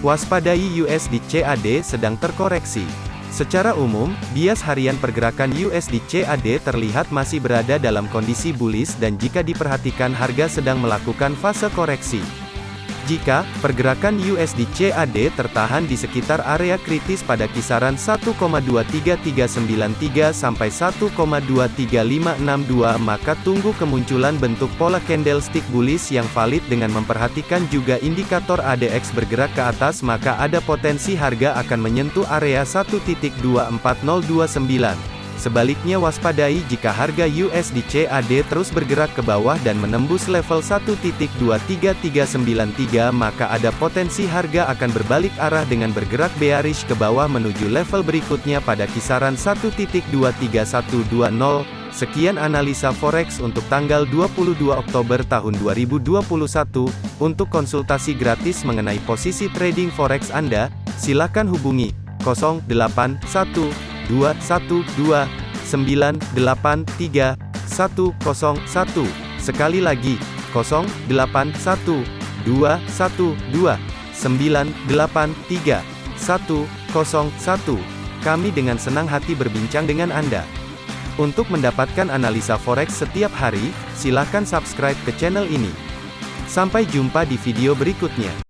Waspadai USD CAD sedang terkoreksi. Secara umum, bias harian pergerakan USD CAD terlihat masih berada dalam kondisi bullish dan jika diperhatikan harga sedang melakukan fase koreksi. Jika pergerakan USD CAD tertahan di sekitar area kritis pada kisaran 1,23393 sampai 1,23562 maka tunggu kemunculan bentuk pola candlestick bullish yang valid dengan memperhatikan juga indikator ADX bergerak ke atas maka ada potensi harga akan menyentuh area 1.24029. Sebaliknya waspadai jika harga USD CAD terus bergerak ke bawah dan menembus level 1.23393 maka ada potensi harga akan berbalik arah dengan bergerak bearish ke bawah menuju level berikutnya pada kisaran 1.23120. Sekian analisa forex untuk tanggal 22 Oktober tahun 2021. Untuk konsultasi gratis mengenai posisi trading forex Anda, silakan hubungi 081212 983 101. Sekali lagi, 081212 983 101. Kami dengan senang hati berbincang dengan Anda. Untuk mendapatkan analisa forex setiap hari, silakan subscribe ke channel ini. Sampai jumpa di video berikutnya.